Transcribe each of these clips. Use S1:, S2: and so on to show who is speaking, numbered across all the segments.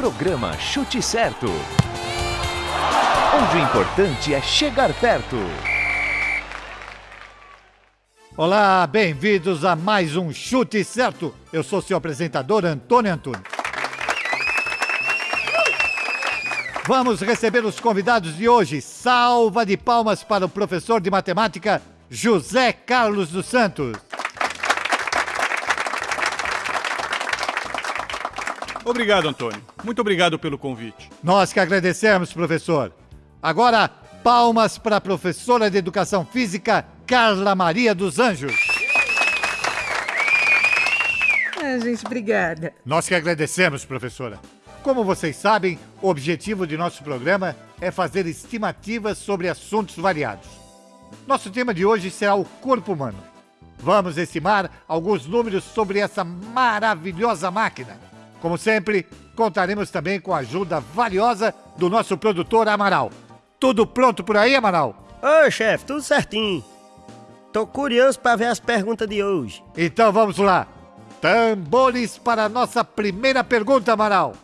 S1: Programa Chute Certo. Onde o importante é chegar perto.
S2: Olá, bem-vindos a mais um Chute Certo. Eu sou seu apresentador, Antônio Antunes. Vamos receber os convidados de hoje. Salva de palmas para o professor de matemática, José Carlos dos Santos.
S3: Obrigado, Antônio. Muito obrigado pelo convite.
S2: Nós que agradecemos, professor. Agora, palmas para a professora de Educação Física, Carla Maria dos Anjos.
S4: Ah, gente, obrigada.
S2: Nós que agradecemos, professora. Como vocês sabem, o objetivo de nosso programa é fazer estimativas sobre assuntos variados. Nosso tema de hoje será o corpo humano. Vamos estimar alguns números sobre essa maravilhosa máquina. Como sempre, contaremos também com a ajuda valiosa do nosso produtor Amaral. Tudo pronto por aí, Amaral?
S5: Ô, chefe, tudo certinho. Tô curioso para ver as perguntas de hoje.
S2: Então vamos lá. Tambores para a nossa primeira pergunta, Amaral.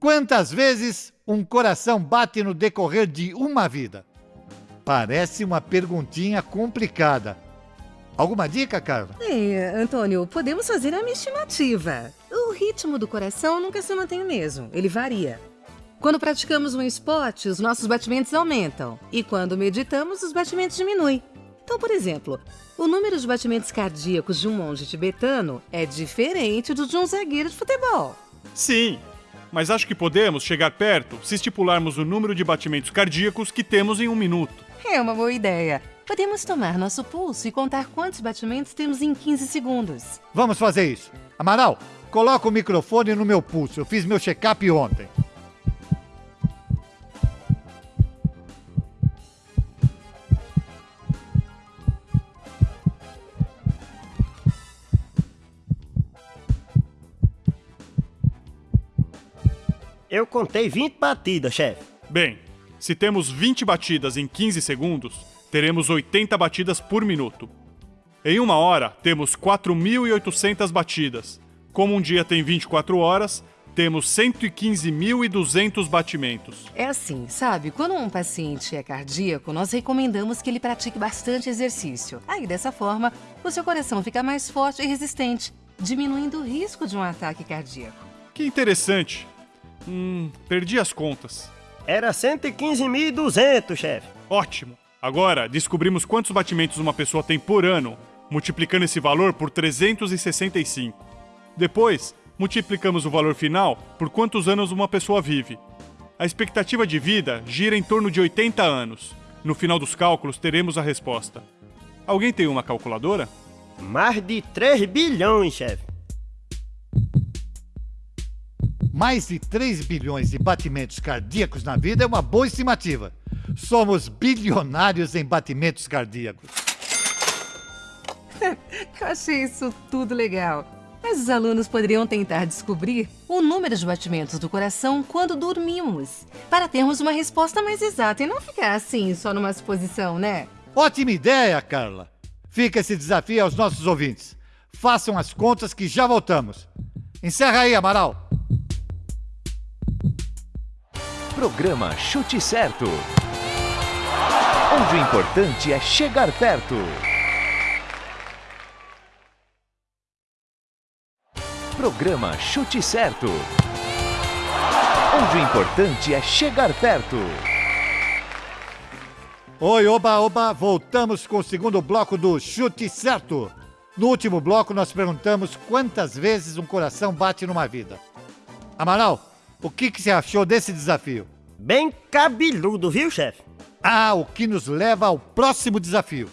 S2: Quantas vezes um coração bate no decorrer de uma vida? Parece uma perguntinha complicada. Alguma dica, Carla?
S4: É, Antônio, podemos fazer uma estimativa. O ritmo do coração nunca se mantém o mesmo, ele varia. Quando praticamos um esporte, os nossos batimentos aumentam. E quando meditamos, os batimentos diminuem. Então, por exemplo, o número de batimentos cardíacos de um monge tibetano é diferente do de um zagueiro de futebol.
S3: Sim, mas acho que podemos chegar perto se estipularmos o número de batimentos cardíacos que temos em um minuto.
S4: É uma boa ideia. Podemos tomar nosso pulso e contar quantos batimentos temos em 15 segundos.
S2: Vamos fazer isso. Amaral, coloca o microfone no meu pulso. Eu fiz meu check-up ontem.
S5: Eu contei 20 batidas, chefe.
S3: Bem, se temos 20 batidas em 15 segundos, teremos 80 batidas por minuto. Em uma hora, temos 4.800 batidas. Como um dia tem 24 horas, temos 115.200 batimentos.
S4: É assim, sabe? Quando um paciente é cardíaco, nós recomendamos que ele pratique bastante exercício. Aí, dessa forma, o seu coração fica mais forte e resistente, diminuindo o risco de um ataque cardíaco.
S3: Que interessante. Hum, perdi as contas.
S5: Era 115.200, chefe.
S3: Ótimo! Agora, descobrimos quantos batimentos uma pessoa tem por ano, multiplicando esse valor por 365. Depois, multiplicamos o valor final por quantos anos uma pessoa vive. A expectativa de vida gira em torno de 80 anos. No final dos cálculos, teremos a resposta. Alguém tem uma calculadora?
S5: Mais de 3 bilhões, chefe.
S2: Mais de 3 bilhões de batimentos cardíacos na vida é uma boa estimativa. Somos bilionários em batimentos cardíacos.
S4: Eu achei isso tudo legal. Mas os alunos poderiam tentar descobrir o número de batimentos do coração quando dormimos, para termos uma resposta mais exata e não ficar assim, só numa suposição, né?
S2: Ótima ideia, Carla. Fica esse desafio aos nossos ouvintes. Façam as contas que já voltamos. Encerra aí, Amaral.
S1: Programa Chute Certo. Onde o importante é chegar perto. Programa Chute Certo. Onde o importante é chegar perto.
S2: Oi, oba, oba, voltamos com o segundo bloco do Chute Certo. No último bloco, nós perguntamos quantas vezes um coração bate numa vida. Amaral, o que, que você achou desse desafio?
S5: Bem cabeludo, viu, chefe?
S2: Ah, o que nos leva ao próximo desafio.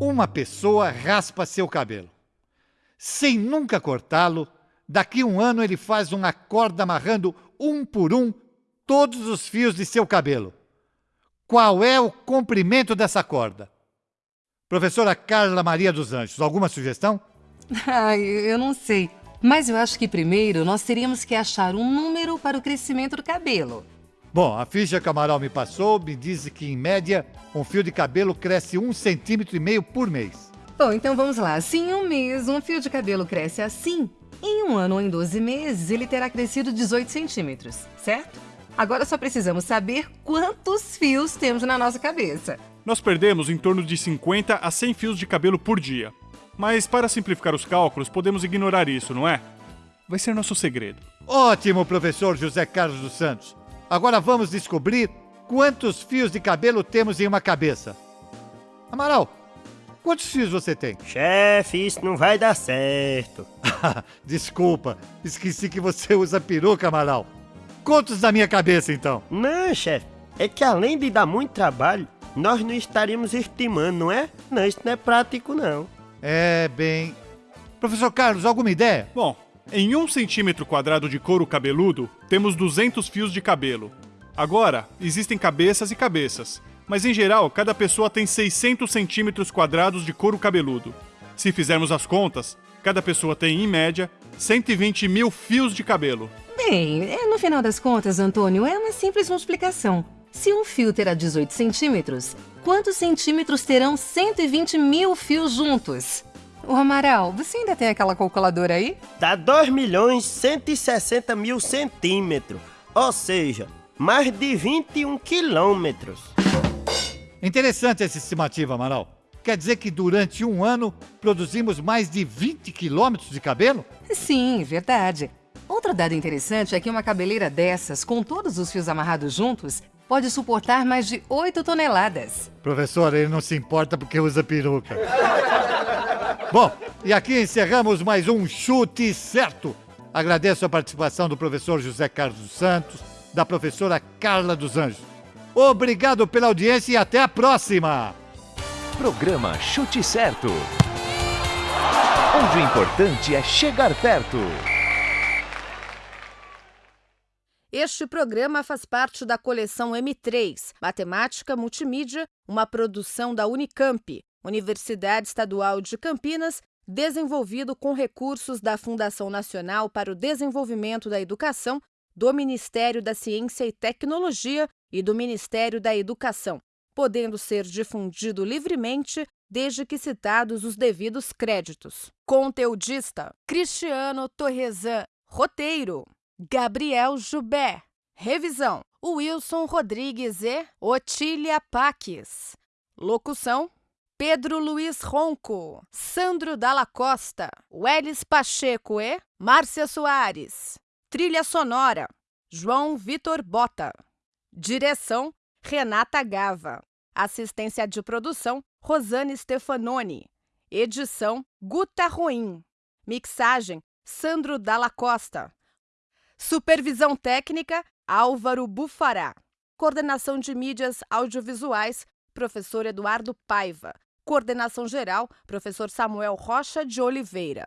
S2: Uma pessoa raspa seu cabelo. Sem nunca cortá-lo, daqui um ano ele faz uma corda amarrando um por um todos os fios de seu cabelo. Qual é o comprimento dessa corda? Professora Carla Maria dos Anjos, alguma sugestão?
S4: Ai, eu não sei. Mas eu acho que primeiro nós teríamos que achar um número para o crescimento do cabelo.
S2: Bom, a ficha que o Amaral me passou me diz que, em média, um fio de cabelo cresce um centímetro e meio por mês.
S4: Bom, então vamos lá. Se em um mês um fio de cabelo cresce assim, em um ano ou em 12 meses ele terá crescido 18 centímetros, certo? Agora só precisamos saber quantos fios temos na nossa cabeça.
S3: Nós perdemos em torno de 50 a 100 fios de cabelo por dia. Mas para simplificar os cálculos, podemos ignorar isso, não é? Vai ser nosso segredo.
S2: Ótimo, professor José Carlos dos Santos. Agora vamos descobrir quantos fios de cabelo temos em uma cabeça. Amaral, quantos fios você tem?
S5: Chefe, isso não vai dar certo.
S2: Desculpa, esqueci que você usa peruca, Amaral. Quantos na minha cabeça, então?
S5: Não, chefe, é que além de dar muito trabalho, nós não estaríamos estimando, não é? Não, isso não é prático, não.
S2: É, bem... Professor Carlos, alguma ideia?
S3: Bom, em um centímetro quadrado de couro cabeludo, temos 200 fios de cabelo. Agora, existem cabeças e cabeças, mas em geral, cada pessoa tem 600 centímetros quadrados de couro cabeludo. Se fizermos as contas, cada pessoa tem, em média, 120 mil fios de cabelo.
S4: Bem, é, no final das contas, Antônio, é uma simples multiplicação. Se um fio terá 18 centímetros, quantos centímetros terão 120 mil fios juntos? O Amaral, você ainda tem aquela calculadora aí?
S5: Dá 2 milhões 160 mil centímetros, ou seja, mais de 21 quilômetros.
S2: Interessante essa estimativa, Amaral. Quer dizer que durante um ano produzimos mais de 20 quilômetros de cabelo?
S4: Sim, verdade. Outro dado interessante é que uma cabeleira dessas, com todos os fios amarrados juntos, pode suportar mais de 8 toneladas.
S2: Professor, ele não se importa porque usa peruca. Bom, e aqui encerramos mais um Chute Certo. Agradeço a participação do professor José Carlos dos Santos, da professora Carla dos Anjos. Obrigado pela audiência e até a próxima!
S1: Programa Chute Certo. Onde o importante é chegar perto.
S6: Este programa faz parte da coleção M3, Matemática Multimídia, uma produção da Unicamp, Universidade Estadual de Campinas, desenvolvido com recursos da Fundação Nacional para o Desenvolvimento da Educação, do Ministério da Ciência e Tecnologia e do Ministério da Educação, podendo ser difundido livremente desde que citados os devidos créditos. Conteudista: Cristiano Torresan. Roteiro: Gabriel Jubé. Revisão: Wilson Rodrigues e Otília Paques. Locução: Pedro Luiz Ronco, Sandro Dalla Costa, Welles Pacheco e Márcia Soares. Trilha sonora: João Vitor Bota. Direção: Renata Gava. Assistência de produção: Rosane Stefanoni. Edição: Guta Ruim. Mixagem: Sandro Dalla Costa. Supervisão técnica: Álvaro Bufará. Coordenação de mídias audiovisuais: Professor Eduardo Paiva. Coordenação geral: Professor Samuel Rocha de Oliveira.